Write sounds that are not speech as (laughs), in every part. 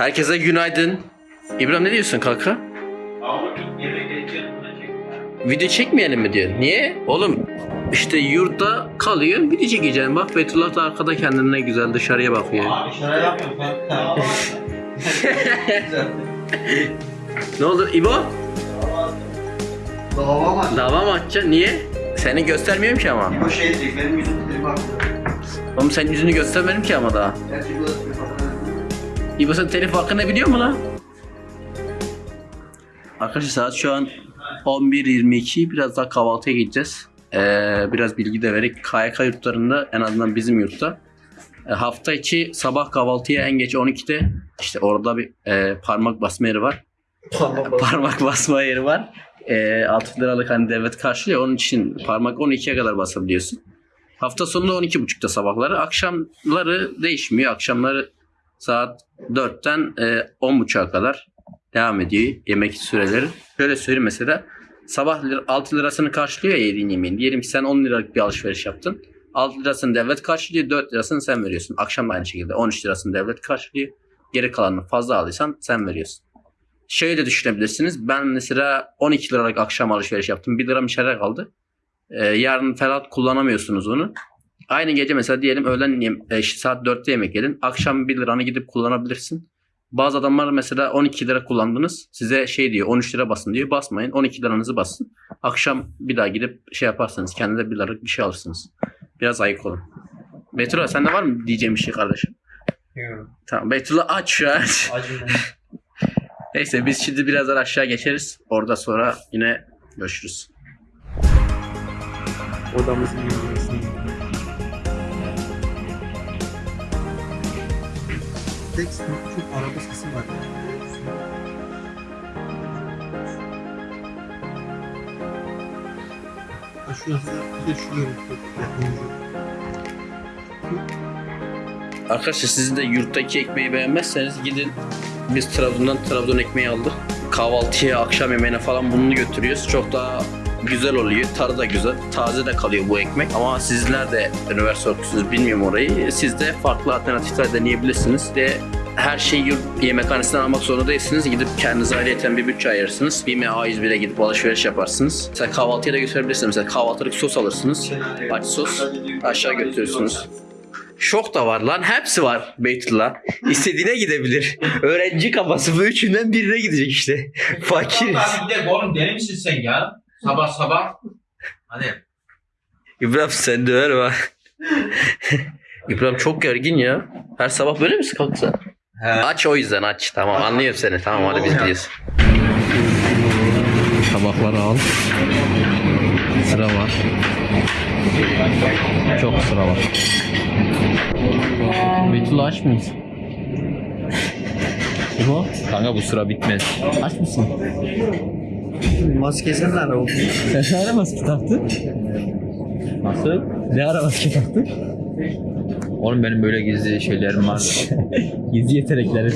Herkese günaydın. İbrahim ne diyorsun kanka? Video çekmeyelim mi diyor. Niye? Oğlum işte yurtta kalıyor video çekeceğim. Bak Fethullah da arkada kendine güzel dışarıya bakıyor. Abi şöyle. (laughs) Ne olur İbo? Dava var. Dava mı açacaksın? Niye? Seni göstermiyorum ki ama. Bu şey diyecek, benim yüzüm bak. Oğlum senin yüzünü göstermedim ki ama daha. Gerçi bu. İbo sen telif hakkını biliyor mu lan? Arkadaşlar saat şu an 11.22 biraz daha kahvaltıya gideceğiz. Ee, biraz bilgi de vererek KYK yurtlarında en azından bizim yurtta e, hafta içi sabah kahvaltıya en geç 12'de işte orada bir e, parmak basma yeri var. parmak basma yeri var. E, 6 liralık hani devlet karşılıyor. Onun için parmak 12'ye kadar basabiliyorsun. Hafta sonunda 12.30'da sabahları. Akşamları değişmiyor. Akşamları saat 4'ten e, 10.30'a kadar devam ediyor yemek süreleri. Şöyle söyleyeyim mesela sabah lir- 6 lirasını karşılıyor ya yediğin yemeğin. Diyelim ki sen 10 liralık bir alışveriş yaptın. 6 lirasını devlet karşılıyor, 4 lirasını sen veriyorsun. Akşam da aynı şekilde 13 lirasını devlet karşılıyor. Geri kalanını fazla aldıysan sen veriyorsun. Şöyle düşünebilirsiniz. Ben mesela 12 liralık akşam alışveriş yaptım. 1 liram içeride kaldı. Ee, yarın falan kullanamıyorsunuz onu. Aynı gece mesela diyelim öğlen yem- e, saat 4'te yemek yedin. Akşam 1 liranı gidip kullanabilirsin. Bazı adamlar mesela 12 lira kullandınız. Size şey diyor 13 lira basın diyor. Basmayın 12 liranızı basın. Akşam bir daha gidip şey yaparsanız kendinize 1 liralık bir şey alırsınız. Biraz ayık olun. Beytullah sende var mı diyeceğim bir şey kardeşim? Yok. Tamam Beytullah aç şu an. Acı (laughs) Neyse biz şimdi birazdan aşağı geçeriz. Orada sonra yine görüşürüz. Odamızın yürümesini. Tek çok araba sesi var. Bir de şu görüntü. Arkadaşlar sizin de yurttaki ekmeği beğenmezseniz gidin. Biz Trabzon'dan Trabzon ekmeği aldık. Kahvaltıya, akşam yemeğine falan bunu götürüyoruz. Çok daha güzel oluyor. Tadı da güzel. Taze de kalıyor bu ekmek. Ama sizler de üniversite okuyorsunuz bilmiyorum orayı. Siz de farklı alternatifler deneyebilirsiniz. De her şeyi yurt yemekhanesinden almak zorunda değilsiniz. Gidip kendinize ayrıyeten bir bütçe ayırırsınız. BİM'e A101'e gidip alışveriş yaparsınız. Mesela kahvaltıya da götürebilirsiniz. Mesela kahvaltılık sos alırsınız. Aç sos. Aşağı götürürsünüz. Şok da var lan. Hepsi var Beytullah. İstediğine gidebilir. Öğrenci kafası bu üçünden birine gidecek işte. Fakiriz. Abi bir de oğlum deli misin sen ya? Sabah sabah. Hadi. İbrahim sen döver bak. İbrahim çok gergin ya. Her sabah böyle misin kalksa? He. Aç o yüzden aç. Tamam anlıyorum seni. Tamam hadi biz gidiyoruz. Tabakları al. Sıra var. Çok sıra var. Beytullah aç mıyız? İbo Kanka bu sıra bitmez. aç mısın? Maskesini de araba. Sen ne ara maske taktın? Nasıl? Ne ara maske taktın? Oğlum benim böyle gizli şeylerim var. (laughs) Gizli yetenekleri.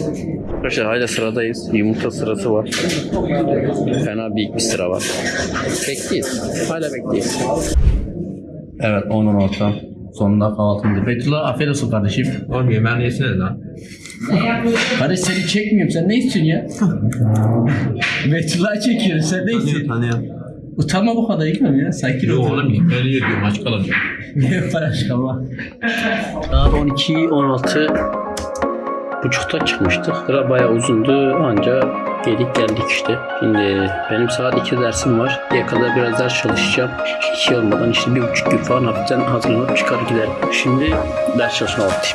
Arkadaşlar hala sıradayız. Yumurta sırası var. Fena büyük bir sıra var. Bekliyoruz. Hala bekliyoruz. Evet 10 orta. Sonunda kahvaltımızı. Beytullah afiyet olsun kardeşim. Oğlum yemeğini yesene lan. Kardeş seni çekmiyorum. Sen ne istiyorsun ya? Beytullah'ı çekiyorum. Sen ne istiyorsun? Tanıyorum. Utanma bu kadar İkram ya. Sakin Yok ol. oğlum yemeğini yiyorum aç kalamıyorum. Ne para çıkama. Saat 12 16 buçukta çıkmıştık. Sıra bayağı uzundu anca geldik geldik işte. Şimdi benim saat 2 dersim var. Diye kadar biraz ders çalışacağım. 2 olmadan işte bir buçuk gün falan hafiften hazırlanıp çıkar giderim. Şimdi ders çalışma vakti.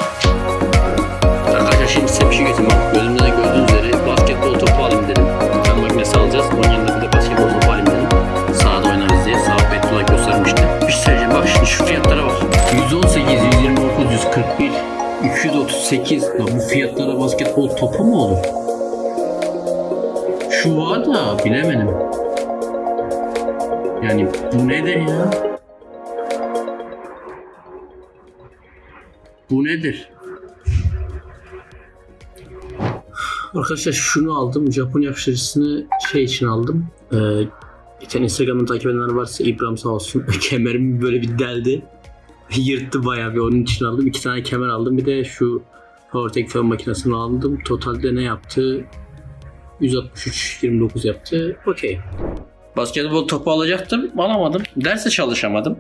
Şimdi size bir şey getireyim. Bak gözümde de gördüğünüz üzere basketbol topu alayım dedim. Ben makinesi alacağız. Onun yanında bir de basketbol topu alayım dedim. Sahada oynarız diye. Sağ Beytullah göstermişti. Bir şey söyleyeceğim. Bak şimdi şu fiyatlara bak. 118, 129, 141, 238. Lan bu fiyatlara basketbol topu mu olur? Şu var da bilemedim. Yani bu nedir ya? Bu nedir? Arkadaşlar şunu aldım. Japon yapıştırıcısını şey için aldım. Ee, tane Instagram'dan takip edenler varsa İbrahim sağ olsun. (laughs) Kemerimi böyle bir deldi. Yırttı bayağı bir onun için aldım. İki tane kemer aldım. Bir de şu Powertech fön makinesini aldım. Totalde ne yaptı? 163 29 yaptı. Okey. Basketbol topu alacaktım. Alamadım. Derse çalışamadım.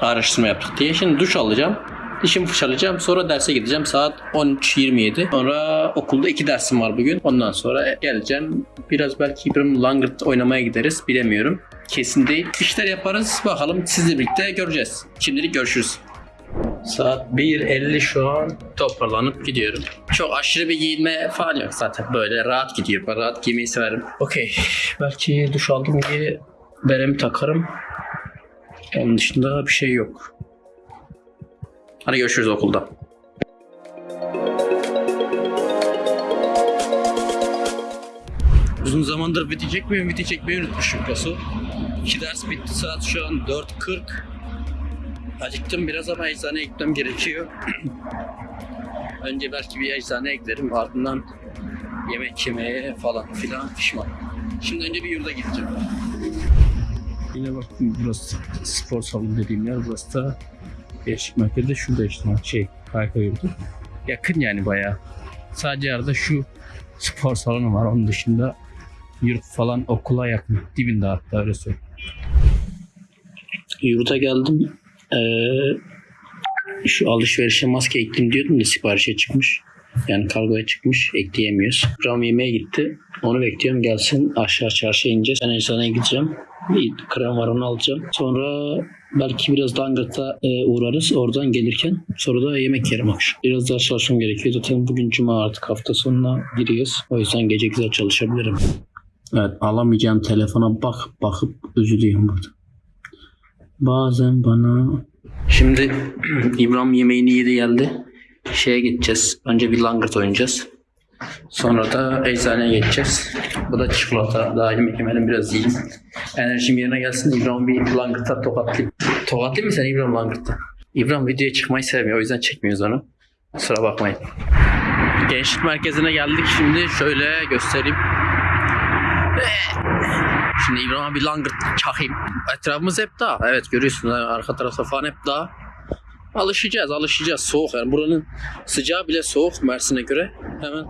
Araştırma yaptık diye. Şimdi duş alacağım. Dişimi fırçalayacağım. Sonra derse gideceğim. Saat 13.27. Sonra okulda iki dersim var bugün. Ondan sonra geleceğim. Biraz belki İbrahim Langırt oynamaya gideriz. Bilemiyorum. Kesin değil. İşler yaparız. Bakalım sizle birlikte göreceğiz. Şimdilik görüşürüz. Saat 1.50 şu an toparlanıp gidiyorum. Çok aşırı bir giyinme falan yok zaten. Böyle rahat gidiyor. Ben rahat giymeyi severim. Okey. Belki duş aldım diye beremi takarım. Onun dışında bir şey yok. Hadi görüşürüz okulda. Uzun zamandır video çekmiyorum. Video çekmeyi unutmuşum Kasu. İki ders bitti. Saat şu an 4.40. Acıktım biraz ama eczaneye gitmem gerekiyor. (clears throat) Önce belki bir eczaneye giderim. Ardından yemek yemeye falan filan pişman. Şimdi önce bir yurda gideceğim. Yine bak burası spor salonu dediğim yer. Burası da Gençlik merkezi şurada işte şey Kayka yurdu. Yakın yani bayağı. Sadece arada şu spor salonu var. Onun dışında yurt falan okula yakın. Dibinde hatta öyle söyleyeyim. Yurda geldim. Ee, şu alışverişe maske ektim diyordum da siparişe çıkmış. Yani kargoya çıkmış. Ekleyemiyoruz. Ram yemeğe gitti. Onu bekliyorum gelsin. Aşağı çarşıya ineceğiz. Ben eczaneye gideceğim. Bir krem var onu alacağım. Sonra belki biraz Langırt'a e, uğrarız. Oradan gelirken. Sonra da yemek yerim akşam. Biraz daha çalışmam gerekiyor. Zaten bugün cuma artık hafta sonuna giriyoruz. O yüzden gece güzel çalışabilirim. Evet alamayacağım telefona bak bakıp üzülüyorum burada. Bazen bana... Şimdi (clears throat) İbrahim yemeğini yedi geldi. Şeye gideceğiz. Önce bir langırt oynayacağız. Sonra da eczaneye geçeceğiz. Bu da çikolata. Daha yemek yemedim biraz yiyeyim. Enerjim yerine gelsin. İbrahim bir langırta tokatlayayım. Tokatlayayım mı sen İbrahim langırta? İbrahim videoya çıkmayı sevmiyor. O yüzden çekmiyoruz onu. Kusura bakmayın. Gençlik merkezine geldik. Şimdi şöyle göstereyim. Şimdi İbrahim'e bir langırt çakayım. Etrafımız hep dağ. Evet görüyorsunuz arka tarafta falan hep dağ. Alışacağız alışacağız. Soğuk yani buranın sıcağı bile soğuk Mersin'e göre. Hemen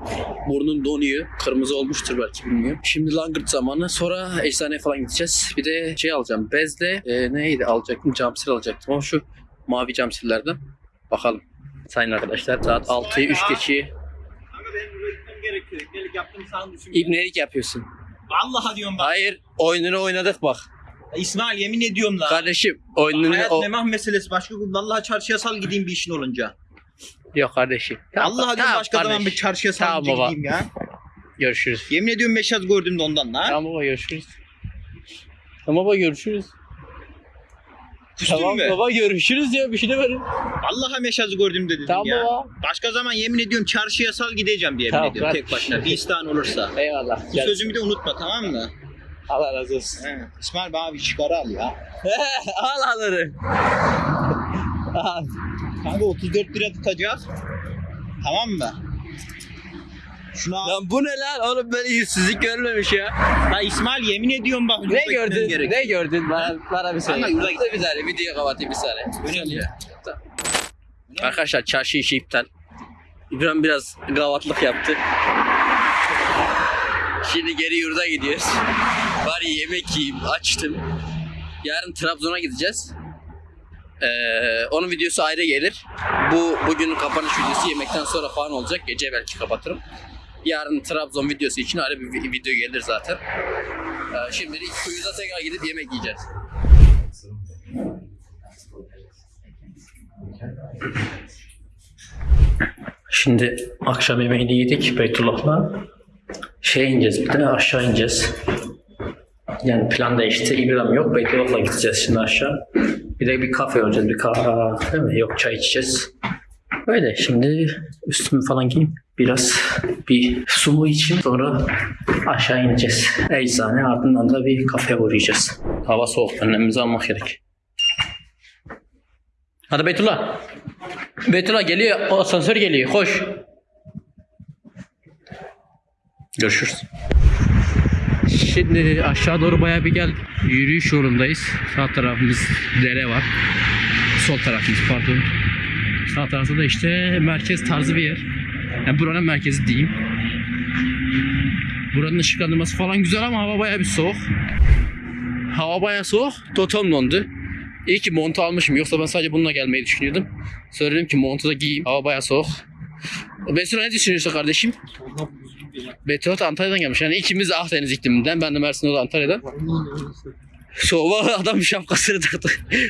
burnun donuyor. Kırmızı olmuştur belki bilmiyorum. Şimdi langırt zamanı. Sonra eczaneye falan gideceğiz. Bir de şey alacağım. Bezle e, neydi alacaktım? Camsil alacaktım ama şu mavi camsillerden. Bakalım. Sayın arkadaşlar saat 6'yı 3 geçiyor. Kanka benim buraya gitmem gerekiyor. Ekmelik yaptım sana düşün. İbnelik yapıyorsun. Vallahi diyorum bak. Hayır oyununu oynadık bak. İsmail yemin ediyorum la. Kardeşim oyununu Hayat o... memah meselesi. Başka gün vallahi çarşıya sal gideyim bir işin olunca. Yok kardeşim. Vallahi diyorum başka zaman kardeş. bir çarşıya Tamam salınca baba. gideyim ya. Görüşürüz. Yemin ediyorum meşaz gördüm de ondan la. Tamam baba görüşürüz. Tamam baba görüşürüz. Küstün tamam mü? baba görüşürüz ya bir şey demedim. Vallahi meşazı gördüm de dedim Tamam ya. baba. Başka zaman yemin ediyorum çarşıya sal gideceğim diye yemin Tamam, ediyorum tek başına. Bir isteğin olursa. Eyvallah. Bu sözümü de unutma tamam mı? Allah razı olsun. He. İsmail bana bir çıkarı al ya. (laughs) Al alırım. Al. Kanka 34 lira tutacağız. Tamam mı? Şunu al. Lan bu ne lan? Oğlum böyle yüzsüzlük görmemiş ya. Ya İsmail yemin ediyorum bak. Ne yurda gitmem gördün? Ne gördün? Bana, bana bir söyle. Kanka yurda Bir saniye videoyu kapatayım bir saniye. Önemli. ya. Tamam. Arkadaşlar çarşı işi iptal. İbrahim biraz gavatlık yaptı. Şimdi geri yurda gidiyoruz. Bari yemek yiyeyim. Açtım. Yarın Trabzon'a gideceğiz. Ee, onun videosu ayrı gelir. Bu bugünün kapanış videosu yemekten sonra falan olacak. Gece belki kapatırım. Yarın Trabzon videosu için ayrı bir vi- video gelir zaten. Ee, şimdilik kuyuda tekrar gidip yemek yiyeceğiz. Şimdi akşam yemeğini yedik Beytullah'la. Şey ineceğiz bir de aşağı ineceğiz. Yani plan değişti. İbrahim yok. Beytullah'la gideceğiz şimdi aşağı. Bir de bir kafe olacağız. Bir kahve değil mi? Yok çay içeceğiz. Öyle şimdi üstümü falan giyeyim. Biraz bir su içeyim sonra aşağı ineceğiz. Eczane ardından da bir kafeye uğrayacağız. Hava soğuk. Önlemimizi almak gerek. Hadi Beytullah. Beytullah geliyor. O asansör geliyor. Koş. Görüşürüz. Şimdi aşağı doğru bayağı bir gel. Yürüyüş yolundayız. Sağ tarafımız dere var. Sol tarafımız pardon. Sağ tarafta da işte merkez tarzı bir yer. Yani buranın merkezi diyeyim. Buranın ışıklandırması falan güzel ama hava bayağı bir soğuk. Hava bayağı soğuk. Totom dondu. İyi ki mont almışım. Yoksa ben sadece bununla gelmeyi düşünüyordum. Söyledim ki montu da giyeyim. Hava bayağı soğuk. Besra ne düşünüyorsun kardeşim? Ondan de Antalya'dan gelmiş. Yani ikimiz de Akdeniz ikliminden. Ben de Mersin o da Antalya'dan. Soğuğa adam şapkasını taktı. (laughs)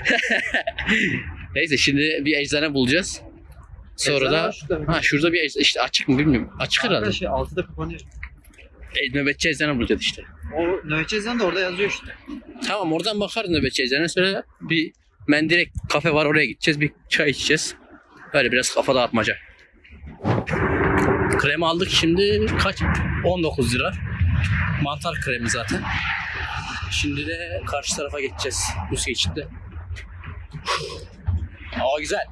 Neyse şimdi bir eczane bulacağız. Sonra da ha şurada bir eczane işte açık mı bilmiyorum. Açık herhalde. Şey 6'da kapanıyor. E, nöbetçi eczane bulacağız işte. O nöbetçi eczane de orada yazıyor işte. Tamam oradan bakarız nöbetçi eczane. Sonra bir mendirek kafe var oraya gideceğiz. Bir çay içeceğiz. Böyle biraz kafa dağıtmaca. Kremi aldık şimdi kaç? 19 lira. Mantar kremi zaten. Şimdi de karşı tarafa geçeceğiz. Buz geçitte. Hava güzel.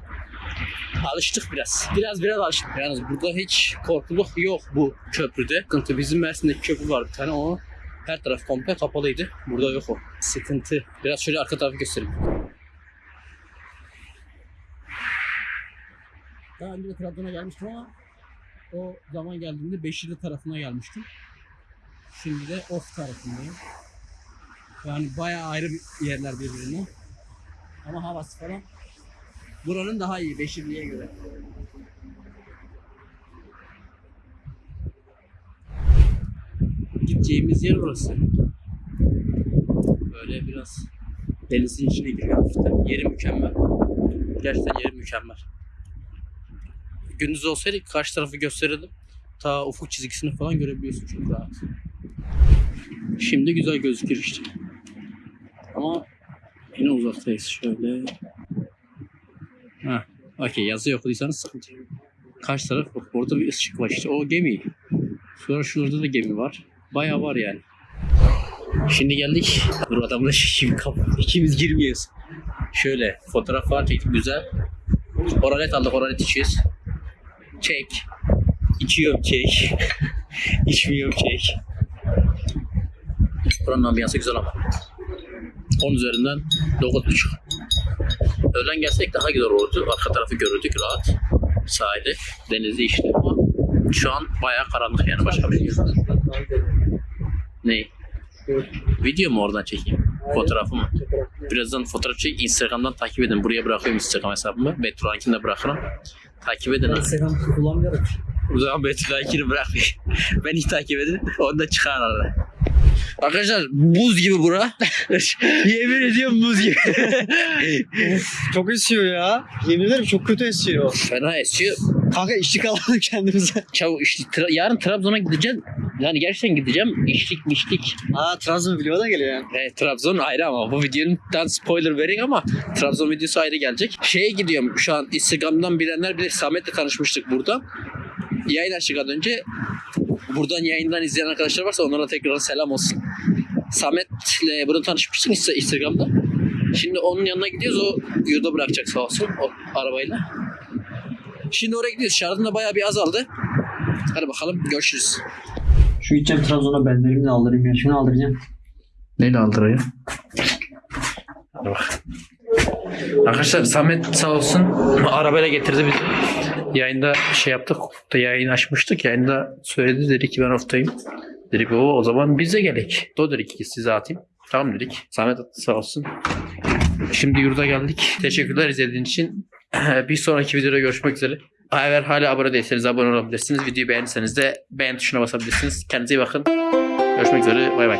Alıştık biraz. Biraz biraz alıştık. Yalnız burada hiç korkuluk yok bu köprüde. Sıkıntı bizim Mersin'deki köprü var bir tane o her taraf komple kapalıydı. Burada yok o. Sıkıntı. Biraz şöyle arka tarafı göstereyim. Daha önce de Trabzon'a gelmiştim ama o zaman geldiğimde Beşirli tarafına gelmiştim. Şimdi de Of tarafındayım. Yani bayağı ayrı yerler birbirinden. Ama havası falan buranın daha iyi Beşirli'ye göre. Gideceğimiz yer burası. Böyle biraz denizin içine giriyor. Yeri mükemmel. Gerçekten yeri mükemmel. Gündüz olsaydı karşı tarafı gösterirdim. Ta ufuk çizgisini falan görebiliyorsun çok rahat. Şimdi güzel gözükür işte. Ama yine uzaktayız şöyle. Ha, okey yazı okuduysanız sıkıntı yok. Karşı taraf bak orada bir ışık var işte o gemi. Sonra şurada da gemi var. Bayağı var yani. Şimdi geldik. Dur adamla şimdi kap. İkimiz girmiyoruz. Şöyle fotoğraf falan çektik güzel. Oralet aldık oralet içiyoruz. Çek. İçiyorum çek. (laughs) İçmiyorum çek. Buranın ambiyansı güzel ama. 10 üzerinden 9.5. Öğlen gelsek daha güzel olurdu. Arka tarafı görürdük rahat. Sahilde. Denizi işte ama şu an bayağı karanlık yani başka bir şey. Ne? Video mu oradan çekeyim? Fotoğrafı mı? Birazdan fotoğraf çek. Instagram'dan takip edin. Buraya bırakıyorum Instagram hesabımı. Betruankini de bırakırım. Takip edin. ha. Instagram kullanmıyorum. O zaman Betruankini bırakmayın. (laughs) Beni takip edin. Onu da çıkar arada. Arkadaşlar buz gibi bura. (laughs) Yemin ediyorum buz gibi. Çok esiyor ya. Yemin ederim çok kötü esiyor. Fena esiyor. Kanka içlik alalım (laughs) kendimize. Çav işte Tra- yarın Trabzon'a gideceğim. Yani gerçekten gideceğim. İçlik mişlik. Aa Trabzon video da geliyor yani. Evet, Trabzon ayrı ama bu videonun spoiler vereyim ama Trabzon videosu ayrı gelecek. Şeye gidiyorum şu an Instagram'dan bilenler bilir Samet'le tanışmıştık burada. Yayın açtıktan önce buradan yayından izleyen arkadaşlar varsa onlara tekrar selam olsun. Samet'le burada tanışmıştık Insta- Instagram'da. Şimdi onun yanına gidiyoruz. O yurda bırakacak sağ olsun o arabayla. Şimdi oraya gidiyoruz. Şarjım da bayağı bir azaldı. Hadi bakalım görüşürüz. Şu gideceğim Trabzon'a benlerimle de aldırayım ya. Şunu aldıracağım. Neyle aldırıyor? Hadi bak. Arkadaşlar Samet sağ olsun arabayla getirdi bizi. Yayında şey yaptık. Da yayın açmıştık. Yayında söyledi dedi ki ben oftayım. Dedik o o zaman biz de gelek. O dedik ki size atayım. Tamam dedik. Samet sağ olsun. Şimdi yurda geldik. Teşekkürler izlediğiniz için. (clears throat) Bir sonraki videoda görüşmek üzere. Eğer hala abone değilseniz abone olabilirsiniz. Videoyu beğendiyseniz de beğen tuşuna basabilirsiniz. Kendinize iyi bakın. Görüşmek üzere. Bay bay.